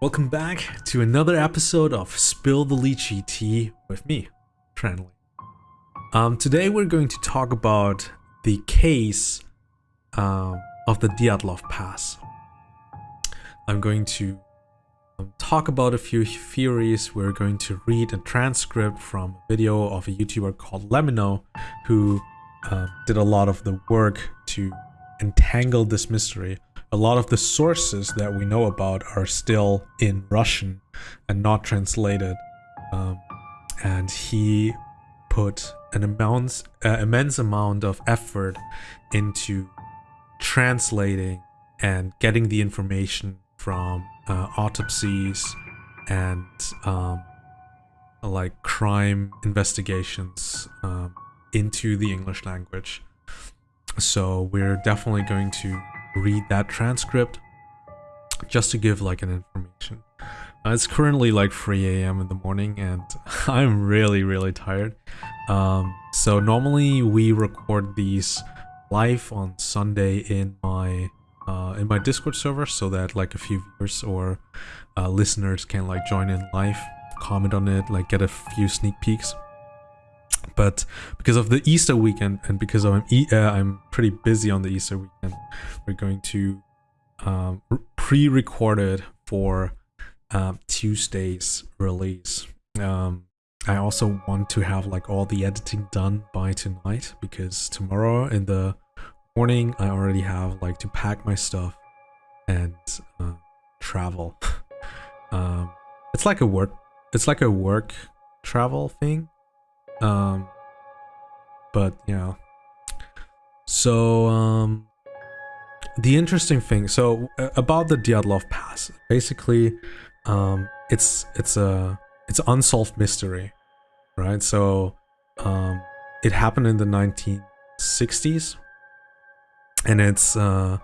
Welcome back to another episode of Spill the Lychee Tea with me, Tranley. Um, today we're going to talk about the case um, of the Dyatlov Pass. I'm going to um, talk about a few theories. We're going to read a transcript from a video of a YouTuber called LEMMiNO, who uh, did a lot of the work to entangle this mystery a lot of the sources that we know about are still in Russian and not translated. Um, and he put an immense, uh, immense amount of effort into translating and getting the information from uh, autopsies and um, like crime investigations um, into the English language. So we're definitely going to read that transcript just to give like an information. Uh, it's currently like 3 a.m. in the morning and I'm really really tired. Um, so normally we record these live on Sunday in my uh, in my Discord server so that like a few viewers or uh, listeners can like join in live, comment on it, like get a few sneak peeks but because of the Easter weekend and because I'm e uh, I'm pretty busy on the Easter weekend, we're going to um, pre-record it for um, Tuesday's release. Um, I also want to have like all the editing done by tonight because tomorrow in the morning I already have like to pack my stuff and uh, travel. um, it's like a work. It's like a work travel thing um, but you know, So um, the interesting thing, so uh, about the Dyatlov Pass, basically, um, it's it's a it's unsolved mystery, right? So um, it happened in the 1960s, and it's uh,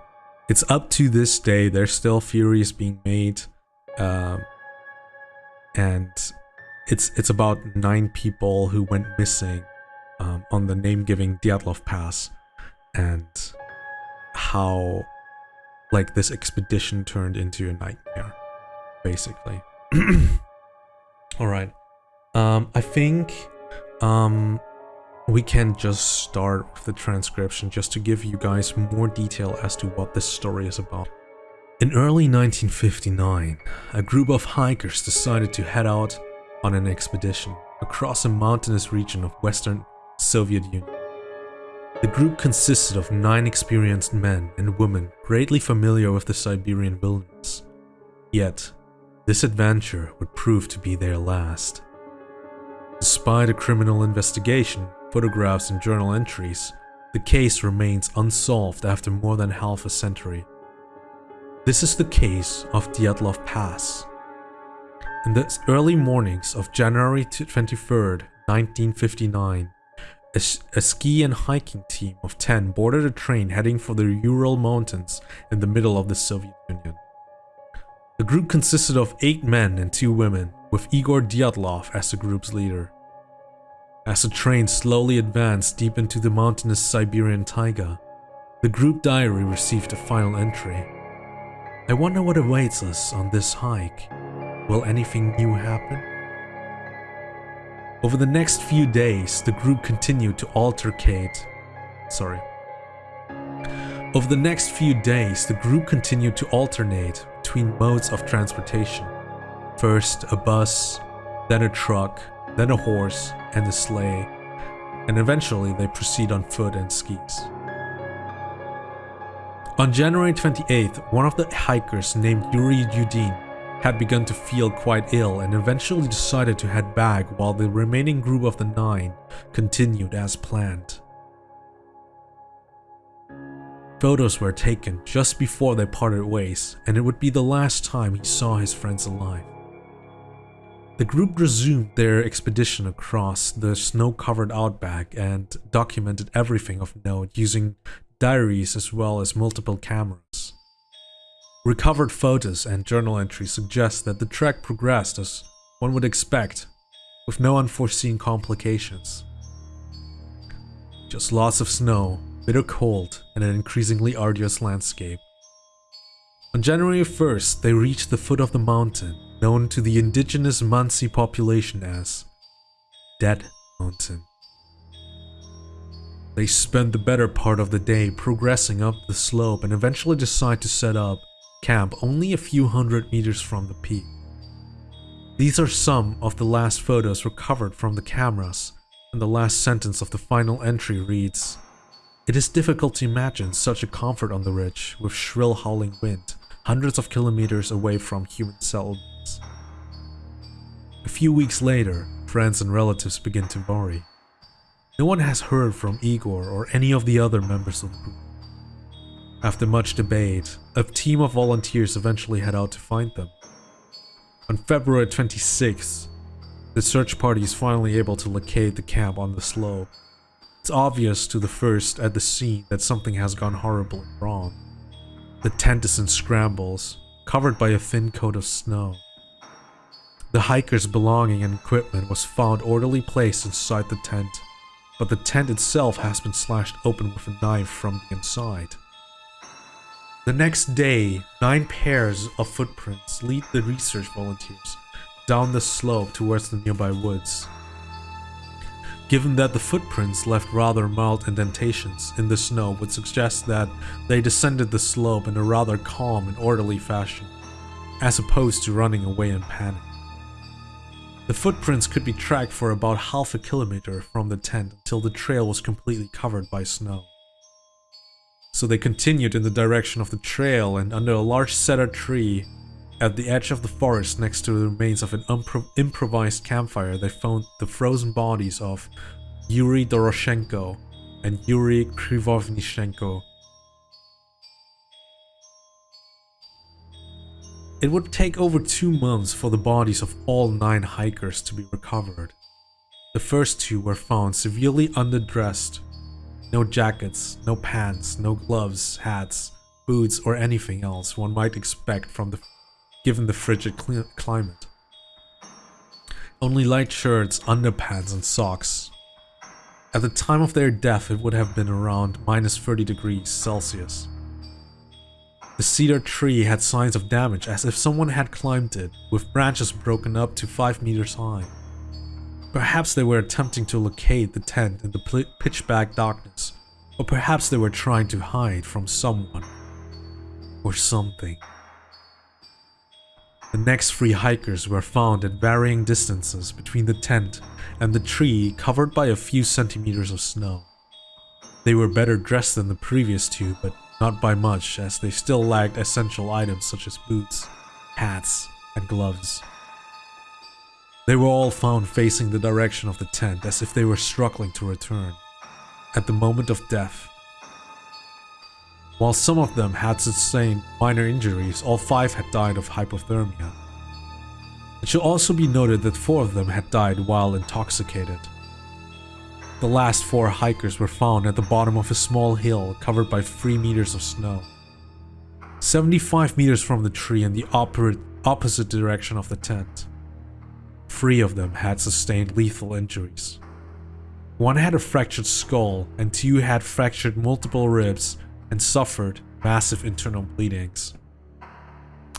it's up to this day. There's still theories being made, um, and it's it's about nine people who went missing um, on the name-giving Dyatlov Pass, and how like this expedition turned into a nightmare, basically. All right, um, I think um, we can just start with the transcription just to give you guys more detail as to what this story is about. In early 1959, a group of hikers decided to head out on an expedition across a mountainous region of Western Soviet Union. The group consisted of nine experienced men and women greatly familiar with the Siberian wilderness. Yet, this adventure would prove to be their last. Despite a criminal investigation, photographs and journal entries, the case remains unsolved after more than half a century. This is the case of Dyatlov Pass, in the early mornings of January 23, 1959, a, a, ski and hiking team of 10 boarded a train heading for the Ural Mountains in the middle of the Soviet Union. The group consisted of 8 men and 2 women, with Igor Dyatlov as the group's leader. As the train slowly advanced deep into the mountainous Siberian taiga, the group diary received a final entry. I wonder what awaits us on this hike. Will anything new happen? Over the next few days, the group continued to altercate. Sorry. Over the next few days, the group continued to alternate between modes of transportation. First a bus, then a truck, then a horse, and a sleigh, and eventually they proceed on foot and skis. On January 28th, one of the hikers named Yuri Yudin had begun to feel quite ill and eventually decided to head back while the remaining group of the nine continued as planned. Photos were taken just before they parted ways, and it would be the last time he saw his friends alive. The group resumed their expedition across the snow-covered outback and documented everything of note using diaries as well as multiple cameras. Recovered photos and journal entries suggest that the trek progressed as one would expect, with no unforeseen complications. Just lots of snow, bitter cold, and an increasingly arduous landscape. On January 1st, they reached the foot of the mountain, known to the indigenous Mansi population as Dead Mountain. They spend the better part of the day progressing up the slope and eventually decide to set up camp only a few hundred meters from the peak. These are some of the last photos recovered from the cameras, and the last sentence of the final entry reads, It is difficult to imagine such a comfort on the ridge with shrill howling wind, hundreds of kilometers away from human settlements. A few weeks later, friends and relatives begin to worry. No one has heard from Igor or any of the other members of the group. After much debate, a team of volunteers eventually head out to find them. On February 26th, the search party is finally able to locate the camp on the slope. It's obvious to the first at the scene that something has gone horribly wrong. The tent is in scrambles, covered by a thin coat of snow. The hiker's belonging and equipment was found orderly placed inside the tent, but the tent itself has been slashed open with a knife from the inside. The next day, nine pairs of footprints lead the research volunteers down the slope towards the nearby woods. Given that the footprints left rather mild indentations in the snow would suggest that they descended the slope in a rather calm and orderly fashion, as opposed to running away in panic. The footprints could be tracked for about half a kilometer from the tent until the trail was completely covered by snow. So they continued in the direction of the trail and under a large cedar tree at the edge of the forest next to the remains of an improvised campfire they found the frozen bodies of Yuri Doroshenko and Yuri Krivonishenko. It would take over two months for the bodies of all nine hikers to be recovered. The first two were found severely underdressed no jackets, no pants, no gloves, hats, boots, or anything else one might expect from the given the frigid climate. Only light shirts, underpants, and socks. At the time of their death, it would have been around minus 30 degrees Celsius. The cedar tree had signs of damage as if someone had climbed it, with branches broken up to 5 meters high. Perhaps they were attempting to locate the tent in the pitch-black darkness, or perhaps they were trying to hide from someone or something. The next three hikers were found at varying distances between the tent and the tree covered by a few centimeters of snow. They were better dressed than the previous two, but not by much as they still lacked essential items such as boots, hats, and gloves. They were all found facing the direction of the tent as if they were struggling to return. At the moment of death, while some of them had sustained minor injuries, all five had died of hypothermia. It should also be noted that four of them had died while intoxicated. The last four hikers were found at the bottom of a small hill covered by 3 meters of snow. 75 meters from the tree in the opposite direction of the tent. Three of them had sustained lethal injuries. One had a fractured skull, and two had fractured multiple ribs and suffered massive internal bleedings.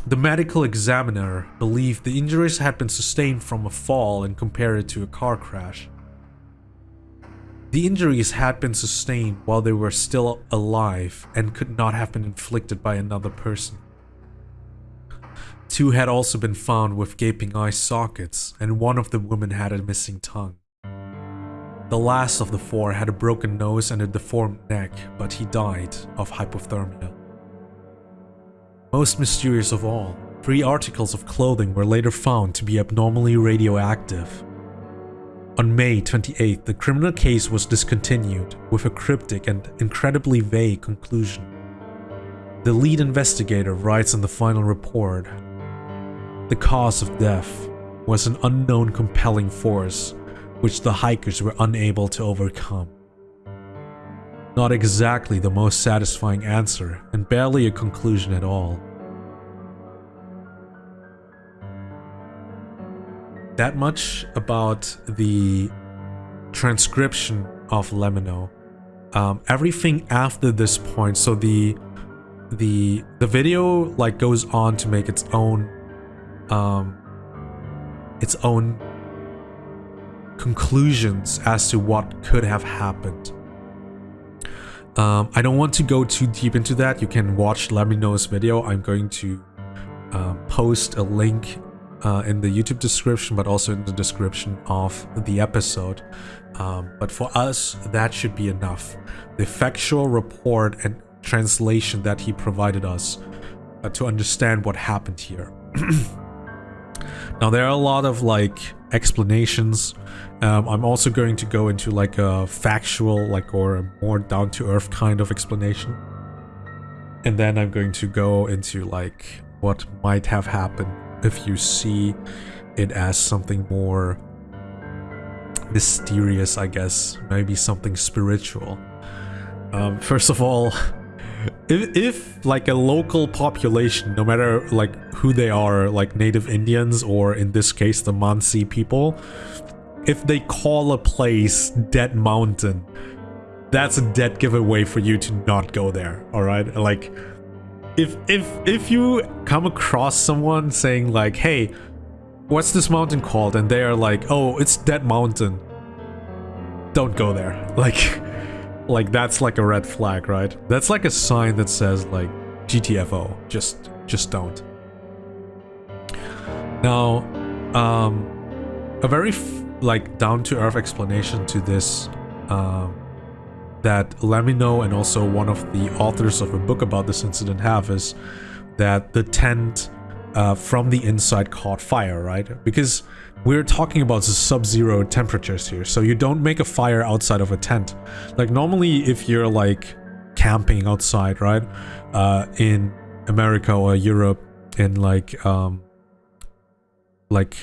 The medical examiner believed the injuries had been sustained from a fall and compared it to a car crash. The injuries had been sustained while they were still alive and could not have been inflicted by another person. Two had also been found with gaping eye sockets, and one of the women had a missing tongue. The last of the four had a broken nose and a deformed neck, but he died of hypothermia. Most mysterious of all, three articles of clothing were later found to be abnormally radioactive. On May 28, the criminal case was discontinued with a cryptic and incredibly vague conclusion. The lead investigator writes in the final report the cause of death was an unknown compelling force which the hikers were unable to overcome. Not exactly the most satisfying answer, and barely a conclusion at all. That much about the transcription of LEMMiNO. Um, everything after this point, so the the the video like goes on to make its own um its own conclusions as to what could have happened. Um, I don't want to go too deep into that. You can watch LEMMiNO's video. I'm going to um, post a link uh, in the YouTube description, but also in the description of the episode. Um, but for us, that should be enough. The factual report and translation that he provided us uh, to understand what happened here. now, there are a lot of like explanations. Um, I'm also going to go into like a factual, like, or a more down to earth kind of explanation. And then I'm going to go into like what might have happened if you see it as something more mysterious, I guess. Maybe something spiritual. Um, first of all, if, if like a local population, no matter like who they are, like native Indians or in this case the Mansi people, if they call a place Dead Mountain, that's a dead giveaway for you to not go there, alright? Like, if, if, if you come across someone saying like, hey, what's this mountain called? And they are like, oh, it's Dead Mountain. Don't go there. Like, like that's like a red flag, right? That's like a sign that says like GTFO. Just just don't. Now, um, a very like down to earth explanation to this um, that LEMMiNO and also one of the authors of a book about this incident have is that the tent uh, from the inside caught fire, right? Because we're talking about sub-zero temperatures here, so you don't make a fire outside of a tent. Like normally if you're like camping outside, right? Uh, in America or Europe in like um like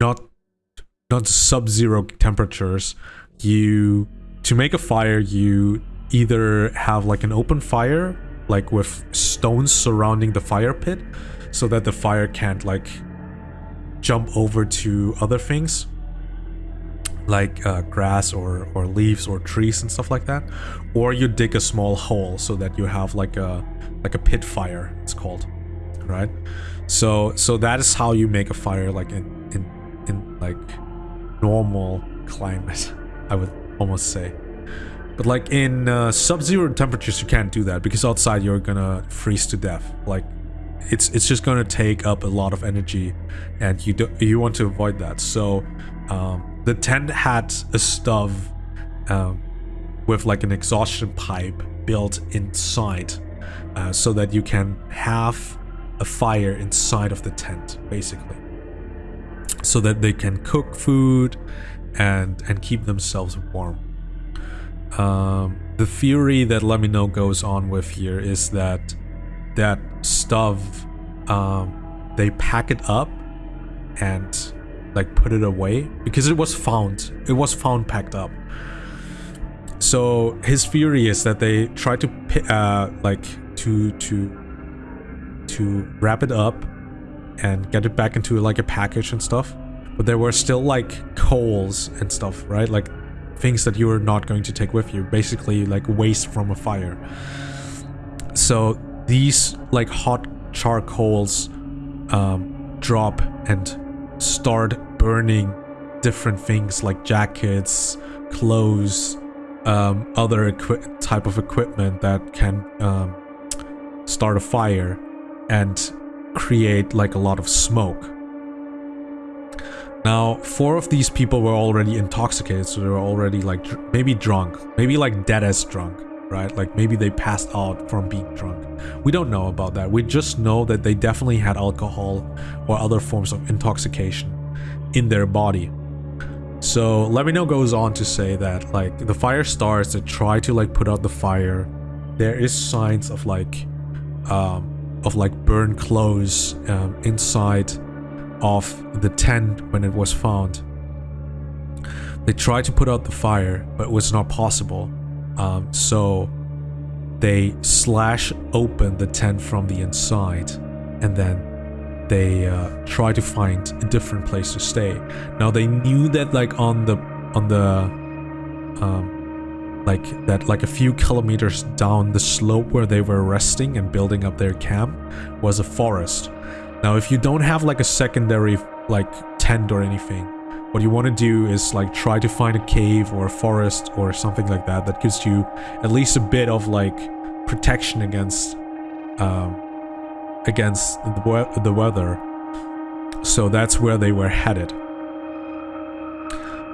not not sub-zero temperatures, you to make a fire you either have like an open fire like with stones surrounding the fire pit so that the fire can't like jump over to other things like uh, grass or, or leaves or trees and stuff like that. Or you dig a small hole so that you have like a like a pit fire it's called right? So so that is how you make a fire like in in in like normal climate i would almost say. But like in uh, sub-zero temperatures you can't do that because outside you're gonna freeze to death. Like it's it's just going to take up a lot of energy and you do you want to avoid that. So um, the tent had a stove um, with like an exhaustion pipe built inside uh, so that you can have a fire inside of the tent basically. So that they can cook food and and keep themselves warm. Um, the theory that LEMMiNO goes on with here is that that stuff, um, they pack it up and like put it away because it was found. It was found packed up. So his theory is that they try to uh, like to to to wrap it up and get it back into like a package and stuff. But there were still like coals and stuff, right? Like things that you were not going to take with you, basically like waste from a fire. So these like hot charcoals um, drop and start burning different things like jackets, clothes, um, other type of equipment that can um, start a fire and create like a lot of smoke. Now, four of these people were already intoxicated, so they were already like maybe drunk, maybe like dead as drunk right? Like maybe they passed out from being drunk. We don't know about that. We just know that they definitely had alcohol or other forms of intoxication in their body. So LEMMiNO goes on to say that like the fire stars that try to like put out the fire, there is signs of like um of like burned clothes um, inside of the tent when it was found. They tried to put out the fire, but it was not possible. Um, so they slash open the tent from the inside and then they uh, try to find a different place to stay. Now they knew that like on the on the um, like that like a few kilometers down the slope where they were resting and building up their camp was a forest. Now if you don't have like a secondary like tent or anything, what you want to do is like try to find a cave or a forest or something like that that gives you at least a bit of like protection against um, against the, we the weather. So that's where they were headed.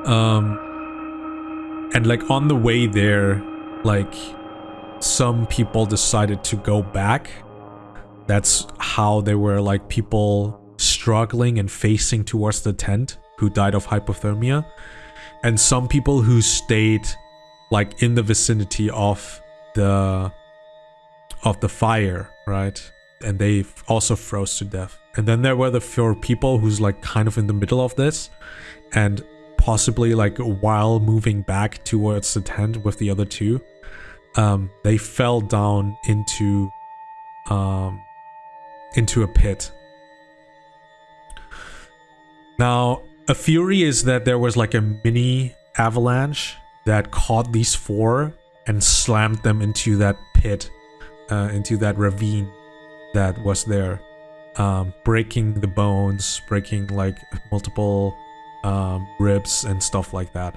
Um, and like on the way there, like some people decided to go back. That's how there were like people struggling and facing towards the tent who died of hypothermia. And some people who stayed like in the vicinity of the of the fire, right? And they also froze to death. And then there were the four people who's like kind of in the middle of this and possibly like while moving back towards the tent with the other two, um, they fell down into um, into a pit. Now, a theory is that there was like a mini avalanche that caught these four and slammed them into that pit, uh, into that ravine that was there, um, breaking the bones, breaking like multiple um, ribs and stuff like that.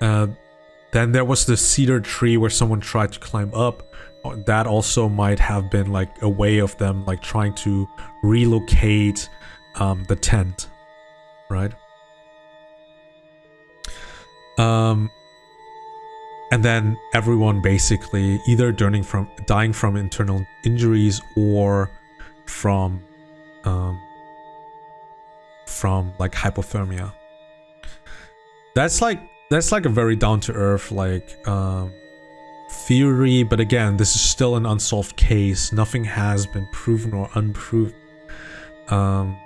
Uh, then there was the cedar tree where someone tried to climb up. That also might have been like a way of them like trying to relocate um, the tent, right? Um, and then everyone basically either dying from dying from internal injuries or from um, from like hypothermia. That's like that's like a very down to earth like um, theory, but again, this is still an unsolved case. Nothing has been proven or unproven. Um,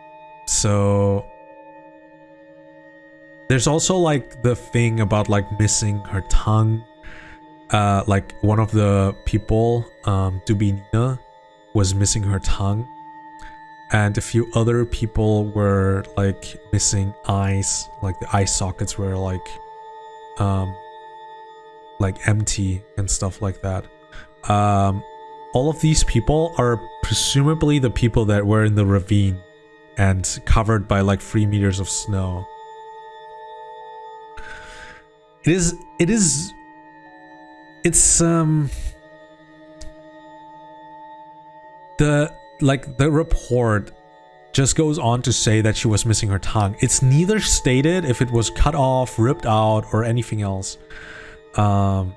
so there's also like the thing about like missing her tongue. Uh, like one of the people, um, Dubinina, was missing her tongue. And a few other people were like missing eyes. Like the eye sockets were like um like empty and stuff like that. Um all of these people are presumably the people that were in the ravine and covered by like three meters of snow it is it is it's um the like the report just goes on to say that she was missing her tongue. It's neither stated if it was cut off, ripped out, or anything else. Um,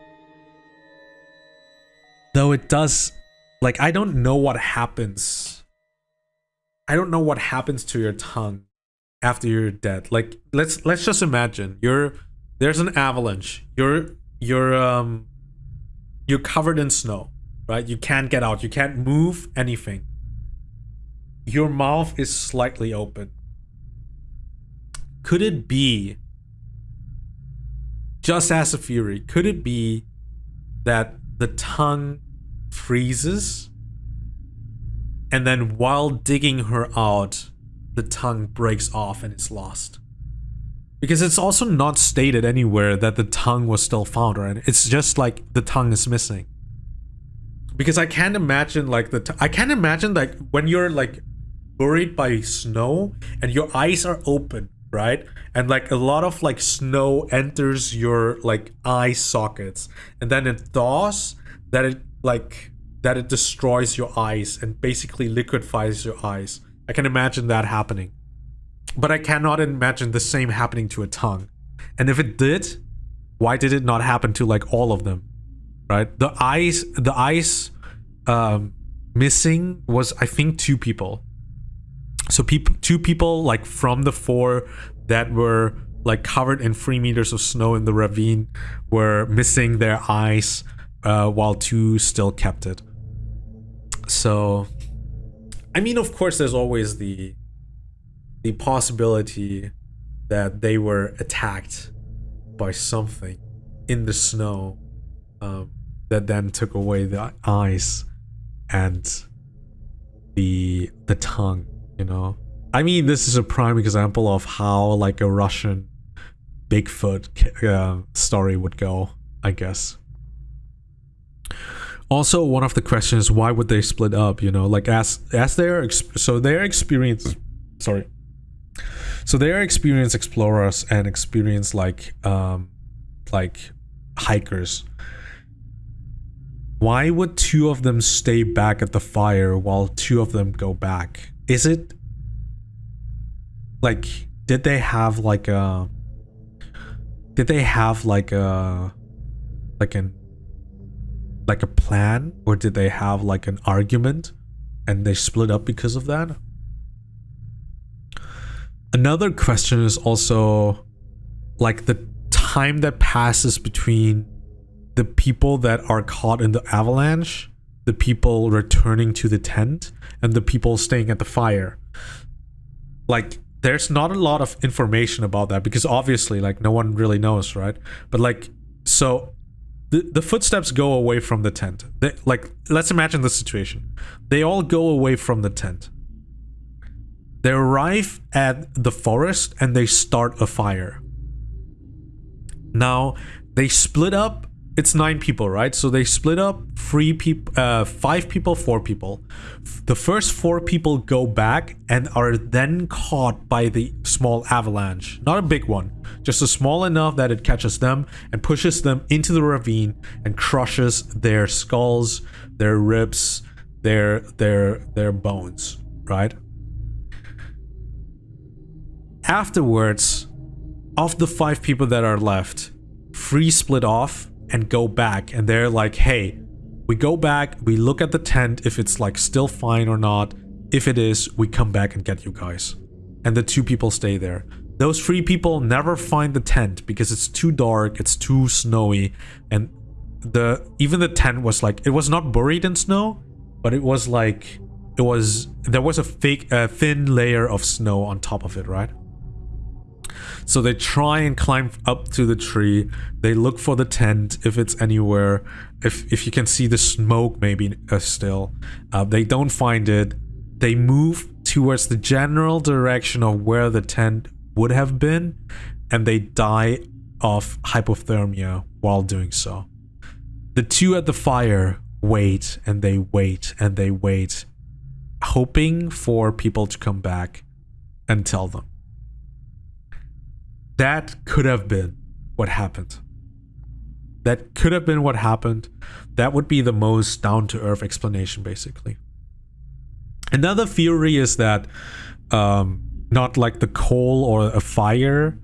though it does, like, I don't know what happens. I don't know what happens to your tongue after you're dead. Like, let's let's just imagine you're there's an avalanche. You're you're um you're covered in snow, right? You can't get out. You can't move anything your mouth is slightly open. Could it be, just as a fury, could it be that the tongue freezes and then while digging her out, the tongue breaks off and is lost? Because it's also not stated anywhere that the tongue was still found, right? It's just like the tongue is missing because I can't imagine like the I can't imagine like when you're like buried by snow and your eyes are open right and like a lot of like snow enters your like eye sockets and then it thaws that it like that it destroys your eyes and basically liquefies your eyes. I can imagine that happening. But i cannot imagine the same happening to a tongue. And if it did why did it not happen to like all of them? Right? The eyes the eyes um missing was i think two people. So people, two people like from the four that were like covered in three meters of snow in the ravine were missing their eyes uh, while two still kept it. So, I mean, of course, there's always the the possibility that they were attacked by something in the snow um, that then took away the eyes and the the tongue you know? I mean, this is a prime example of how like a Russian Bigfoot uh, story would go, I guess. Also, one of the questions: Why would they split up? You know, like as as their so their experience. Sorry. So they are experienced explorers and experienced like um like hikers. Why would two of them stay back at the fire while two of them go back? Is it like did they have like a did they have like a like an like a plan or did they have like an argument and they split up because of that? Another question is also like the time that passes between the people that are caught in the avalanche, the people returning to the tent, and the people staying at the fire. Like, there's not a lot of information about that because obviously, like, no one really knows, right? But, like, so the, the footsteps go away from the tent. They, like, let's imagine the situation. They all go away from the tent. They arrive at the forest and they start a fire. Now, they split up it's nine people, right? So they split up three people, uh, five people, four people. The first four people go back and are then caught by the small avalanche. Not a big one, just a small enough that it catches them and pushes them into the ravine and crushes their skulls, their ribs, their their their bones, right? Afterwards, of the five people that are left, three split off and go back and they're like, hey, we go back, we look at the tent if it's like still fine or not. If it is, we come back and get you guys. And the two people stay there. Those three people never find the tent because it's too dark, it's too snowy, and the even the tent was like it was not buried in snow, but it was like it was there was a fake a thin layer of snow on top of it, right? So they try and climb up to the tree. They look for the tent if it's anywhere. If if you can see the smoke maybe uh, still. Uh, they don't find it. They move towards the general direction of where the tent would have been and they die of hypothermia while doing so. The two at the fire wait and they wait and they wait hoping for people to come back and tell them. That could have been what happened. That could have been what happened. That would be the most down to earth explanation, basically. Another theory is that um, not like the coal or a fire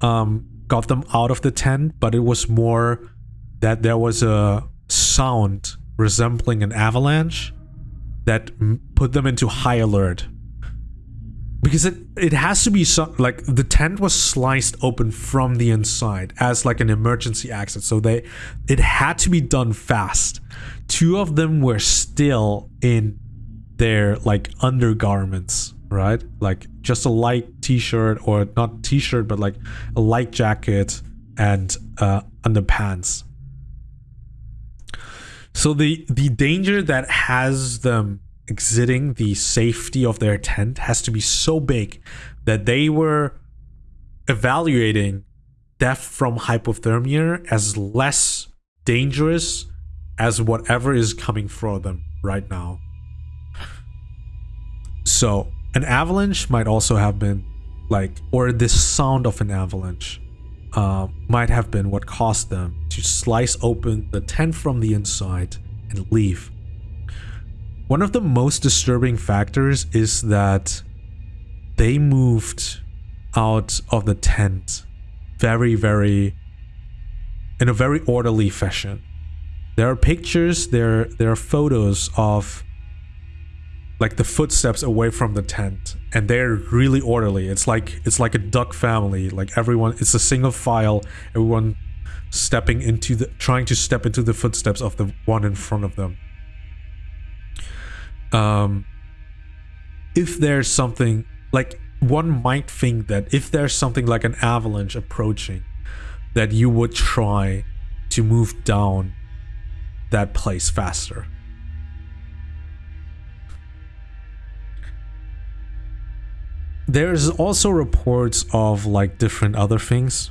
um, got them out of the tent, but it was more that there was a sound resembling an avalanche that put them into high alert because it it has to be so, like the tent was sliced open from the inside as like an emergency exit. So they it had to be done fast. Two of them were still in their like undergarments right? Like just a light t-shirt or not t-shirt but like a light jacket and uh underpants. So the the danger that has them exiting the safety of their tent has to be so big that they were evaluating death from hypothermia as less dangerous as whatever is coming for them right now. So, an avalanche might also have been like, or the sound of an avalanche uh, might have been what caused them to slice open the tent from the inside and leave one of the most disturbing factors is that they moved out of the tent very, very, in a very orderly fashion. There are pictures, there, there are photos of like the footsteps away from the tent and they're really orderly. It's like, it's like a duck family. Like everyone, it's a single file, everyone stepping into the, trying to step into the footsteps of the one in front of them um, if there's something like one might think that if there's something like an avalanche approaching, that you would try to move down that place faster. There's also reports of like different other things.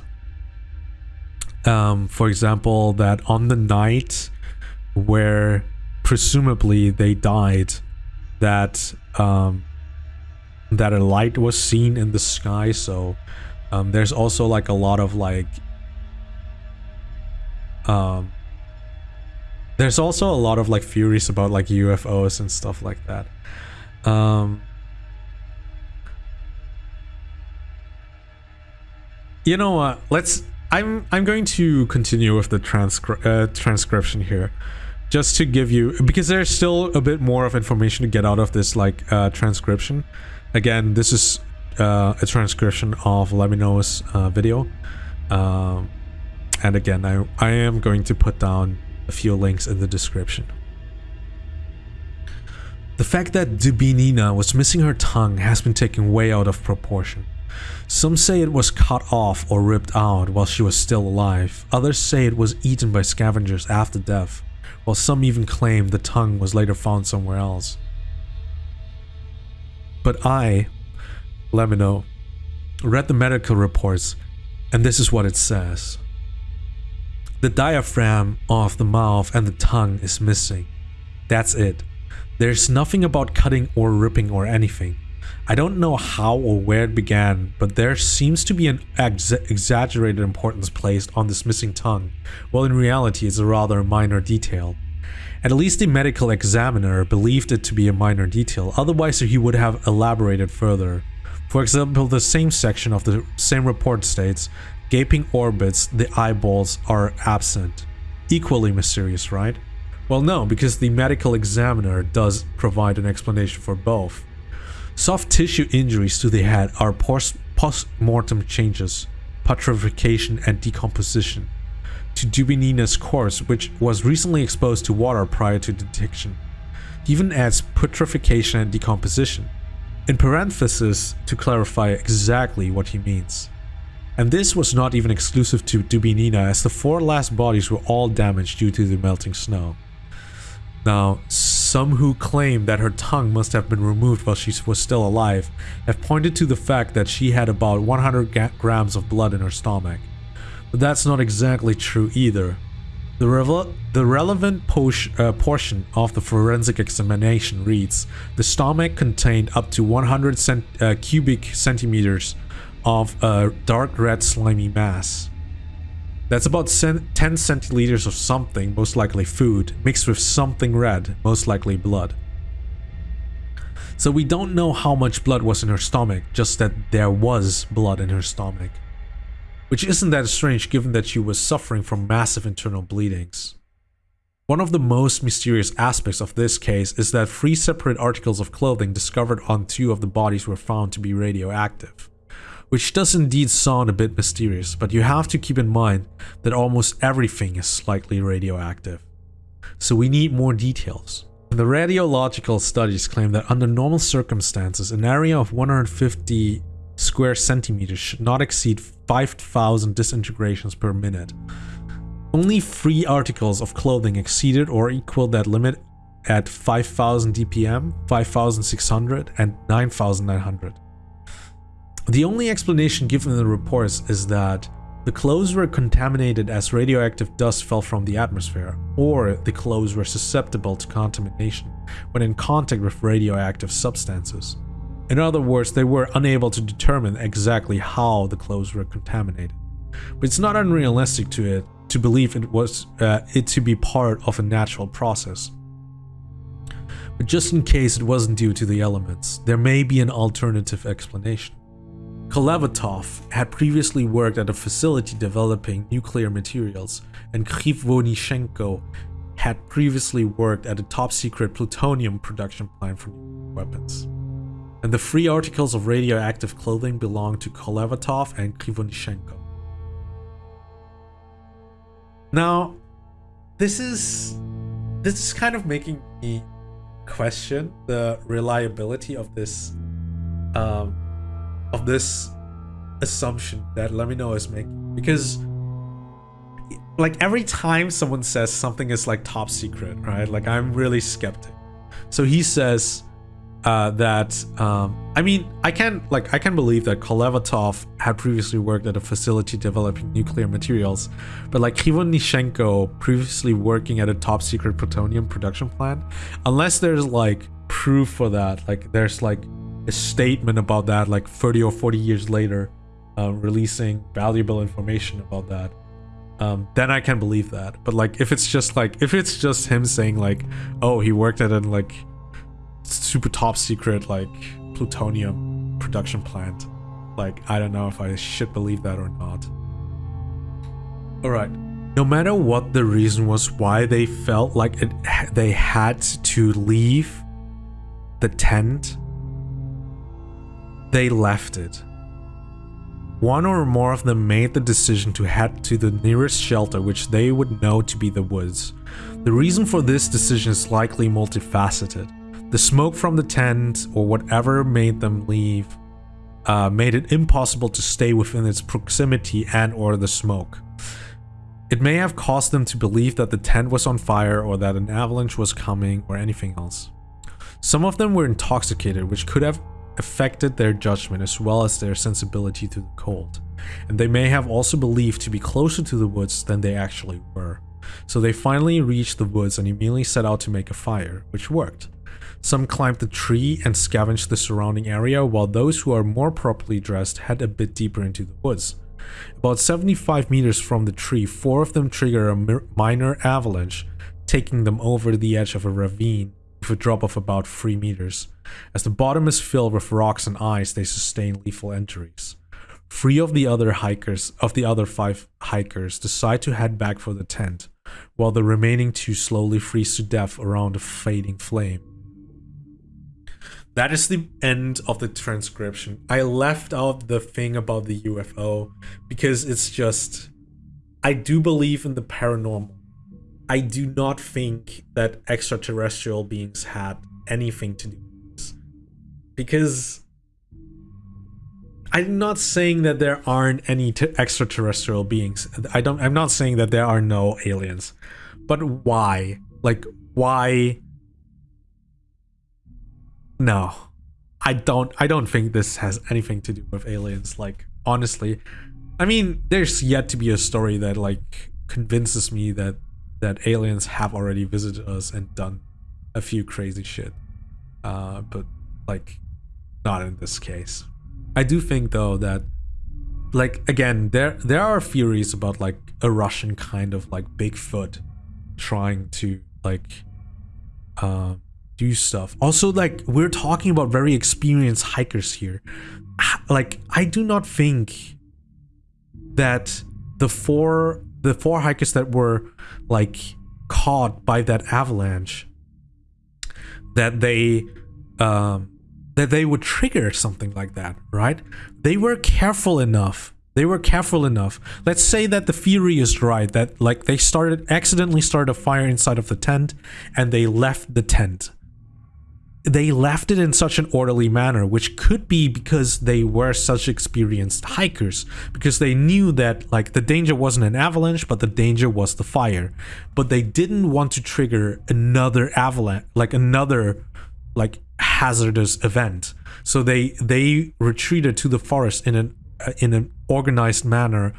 um, for example, that on the night where presumably they died, that um, that a light was seen in the sky. So um, there's also like a lot of like um, there's also a lot of like theories about like UFOs and stuff like that. Um, you know what? Let's. I'm I'm going to continue with the transcri uh, transcription here, just to give you because there's still a bit more of information to get out of this like uh, transcription. Again, this is uh, a transcription of LEMMiNO's uh, video. Um, and again, I, I am going to put down a few links in the description. The fact that Dubinina was missing her tongue has been taken way out of proportion. Some say it was cut off or ripped out while she was still alive. Others say it was eaten by scavengers after death, while some even claim the tongue was later found somewhere else. But I, LEMMiNO, read the medical reports, and this is what it says. The diaphragm of the mouth and the tongue is missing. That's it. There's nothing about cutting or ripping or anything. I don't know how or where it began, but there seems to be an ex exaggerated importance placed on this missing tongue, while in reality it's a rather minor detail. At least the medical examiner believed it to be a minor detail, otherwise he would have elaborated further. For example, the same section of the same report states, gaping orbits, the eyeballs are absent. Equally mysterious, right? Well no, because the medical examiner does provide an explanation for both. Soft tissue injuries to the head are post-mortem changes, putrefaction and decomposition to Dubinina's corpse which was recently exposed to water prior to detection. Even adds putrefaction and decomposition, in parenthesis to clarify exactly what he means. And this was not even exclusive to Dubinina as the four last bodies were all damaged due to the melting snow. Now, some who claim that her tongue must have been removed while she was still alive have pointed to the fact that she had about 100 grams of blood in her stomach. But that's not exactly true either. The, the relevant uh, portion of the forensic examination reads, the stomach contained up to 100 cent uh, cubic centimeters of a dark red slimy mass. That's about 10 centiliters of something, most likely food, mixed with something red, most likely blood. So we don't know how much blood was in her stomach, just that there was blood in her stomach. Which isn't that strange given that she was suffering from massive internal bleedings. One of the most mysterious aspects of this case is that three separate articles of clothing discovered on two of the bodies were found to be radioactive which does indeed sound a bit mysterious, but you have to keep in mind that almost everything is slightly radioactive. So we need more details. The radiological studies claim that under normal circumstances, an area of 150 square centimeters should not exceed 5,000 disintegrations per minute. Only three articles of clothing exceeded or equaled that limit at 5000 dpm, 5600 and 9900. The only explanation given in the reports is that the clothes were contaminated as radioactive dust fell from the atmosphere, or the clothes were susceptible to contamination when in contact with radioactive substances. In other words, they were unable to determine exactly how the clothes were contaminated. But it's not unrealistic to it to believe it was uh, it to be part of a natural process. But just in case it wasn't due to the elements, there may be an alternative explanation. Kolevatov had previously worked at a facility developing nuclear materials, and Krivonishenko had previously worked at a top-secret plutonium production plant for weapons. And the three articles of radioactive clothing belonged to Kolevatov and Krivonishenko. Now, this is this is kind of making me question the reliability of this um, of this assumption that LEMMiNO is making. Because like every time someone says something is like top secret right? Like I'm really skeptic. So he says uh, that um, I mean, I can like I can believe that Kolevatov had previously worked at a facility developing nuclear materials, but like Krivonishenko previously working at a top secret plutonium production plant, unless there's like proof for that, like there's like a statement about that, like 30 or 40 years later, uh, releasing valuable information about that. Um, then I can believe that. But like, if it's just like, if it's just him saying like, oh, he worked at a like super top secret like plutonium production plant. Like, I don't know if I should believe that or not. Alright. No matter what the reason was why they felt like it, they had to leave the tent, they left it. One or more of them made the decision to head to the nearest shelter which they would know to be the woods. The reason for this decision is likely multifaceted. The smoke from the tent, or whatever made them leave, uh, made it impossible to stay within its proximity and or the smoke. It may have caused them to believe that the tent was on fire or that an avalanche was coming or anything else. Some of them were intoxicated, which could have affected their judgment as well as their sensibility to the cold, and they may have also believed to be closer to the woods than they actually were. So they finally reached the woods and immediately set out to make a fire, which worked. Some climbed the tree and scavenged the surrounding area, while those who are more properly dressed head a bit deeper into the woods. About 75 meters from the tree, four of them trigger a minor avalanche, taking them over the edge of a ravine with a drop of about 3 meters. As the bottom is filled with rocks and ice, they sustain lethal injuries. Three of the other hikers, of the other five hikers, decide to head back for the tent, while the remaining two slowly freeze to death around a fading flame. That is the end of the transcription. I left out the thing about the UFO because it's just... I do believe in the paranormal. I do not think that extraterrestrial beings had anything to do with this. Because... I'm not saying that there aren't any extraterrestrial beings. I don't I'm not saying that there are no aliens. But why? Like why no. I don't I don't think this has anything to do with aliens like honestly. I mean, there's yet to be a story that like convinces me that that aliens have already visited us and done a few crazy shit. Uh but like not in this case. I do think though that like again there there are theories about like a Russian kind of like Bigfoot trying to like um do stuff. Also, like, we're talking about very experienced hikers here. Like, I do not think that the four the four hikers that were like caught by that avalanche that they um that they would trigger something like that, right? They were careful enough. They were careful enough. Let's say that the theory is right, that like they started accidentally started a fire inside of the tent and they left the tent they left it in such an orderly manner, which could be because they were such experienced hikers, because they knew that like the danger wasn't an avalanche, but the danger was the fire. But they didn't want to trigger another avalanche, like another like hazardous event. So they they retreated to the forest in an uh, in an organized manner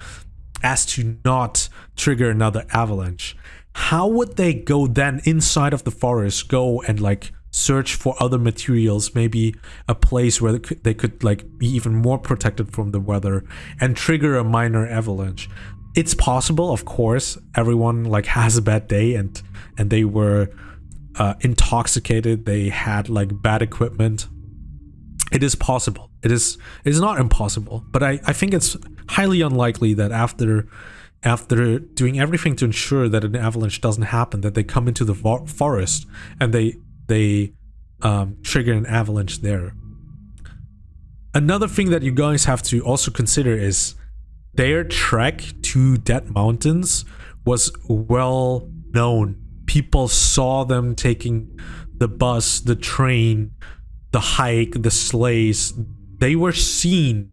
as to not trigger another avalanche. How would they go then inside of the forest, go and like search for other materials, maybe a place where they could, they could like be even more protected from the weather and trigger a minor avalanche. It's possible, of course. Everyone like has a bad day and and they were uh, intoxicated. They had like bad equipment. It is possible. It is it is not impossible, but I I think it's highly unlikely that after after doing everything to ensure that an avalanche doesn't happen, that they come into the forest and they they um, trigger an avalanche there. Another thing that you guys have to also consider is their trek to Dead Mountains was well known. People saw them taking the bus, the train, the hike, the sleighs. They were seen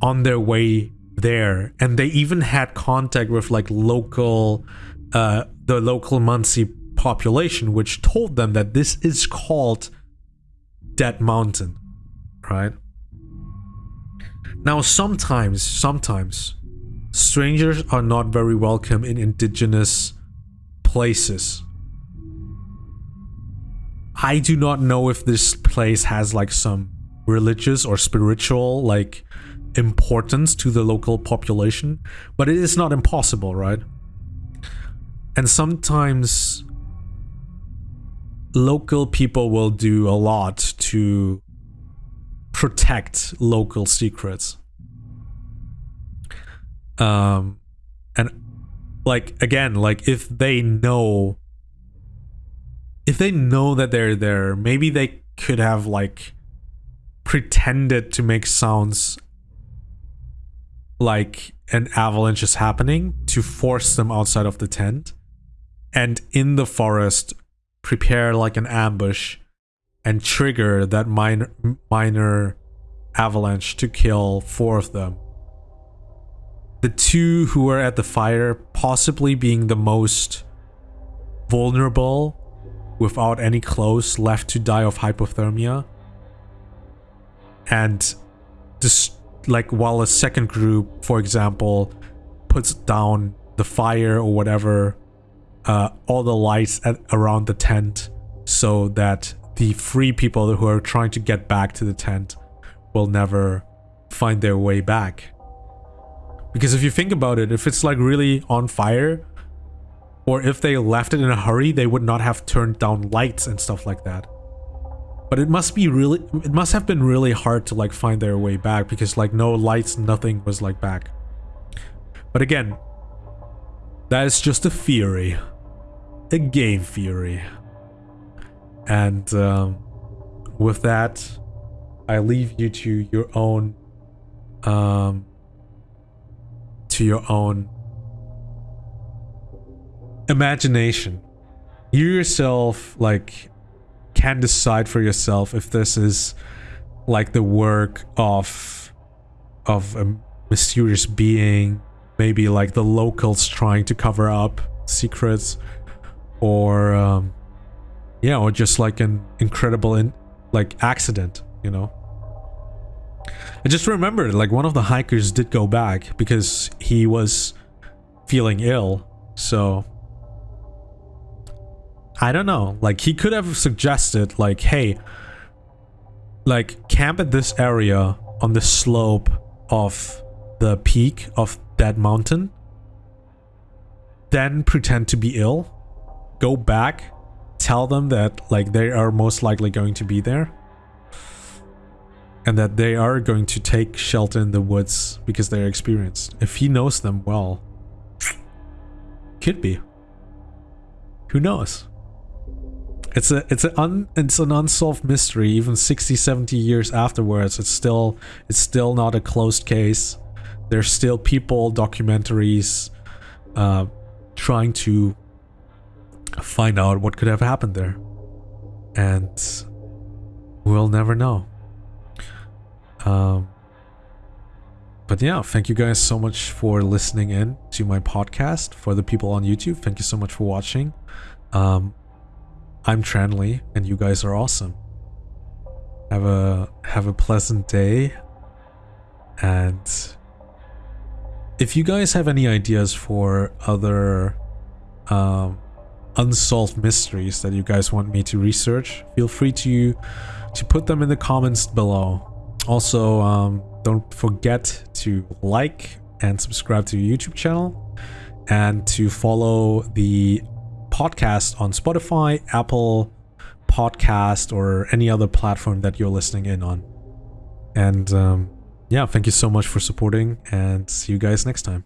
on their way there and they even had contact with like local uh the local Mansi population, which told them that this is called dead mountain, right? Now, sometimes, sometimes, strangers are not very welcome in indigenous places. I do not know if this place has like some religious or spiritual like importance to the local population, but it is not impossible, right? And sometimes local people will do a lot to protect local secrets. Um, and like again, like if they know, if they know that they're there, maybe they could have like pretended to make sounds like an avalanche is happening to force them outside of the tent and in the forest prepare like an ambush and trigger that minor minor avalanche to kill four of them. The two who were at the fire possibly being the most vulnerable without any clothes left to die of hypothermia. And just like while a second group for example puts down the fire or whatever uh, all the lights at, around the tent so that the free people who are trying to get back to the tent will never find their way back because if you think about it if it's like really on fire or if they left it in a hurry they would not have turned down lights and stuff like that but it must be really, it must have been really hard to like find their way back because like no lights, nothing was like back. But again, that is just a theory. A game theory. And um, with that, I leave you to your own, um, to your own imagination. You yourself, like, can decide for yourself if this is like the work of of a mysterious being maybe like the locals trying to cover up secrets or um yeah or just like an incredible in like accident you know I just remembered like one of the hikers did go back because he was feeling ill so I don't know. Like, he could have suggested, like, hey, like, camp at this area on the slope of the peak of that mountain. Then pretend to be ill. Go back. Tell them that, like, they are most likely going to be there. And that they are going to take shelter in the woods because they're experienced. If he knows them well. Could be. Who knows? It's a it's an un, it's an unsolved mystery even 60 70 years afterwards it's still it's still not a closed case there's still people documentaries uh, trying to find out what could have happened there. And we'll never know. Um, but yeah thank you guys so much for listening in to my podcast. For the people on youtube thank you so much for watching. Um, I'm Tranley, and you guys are awesome. Have a have a pleasant day, and if you guys have any ideas for other um, unsolved mysteries that you guys want me to research, feel free to to put them in the comments below. Also, um, don't forget to like and subscribe to your YouTube channel and to follow the podcast on Spotify, Apple Podcast, or any other platform that you're listening in on. And um, yeah, thank you so much for supporting and see you guys next time.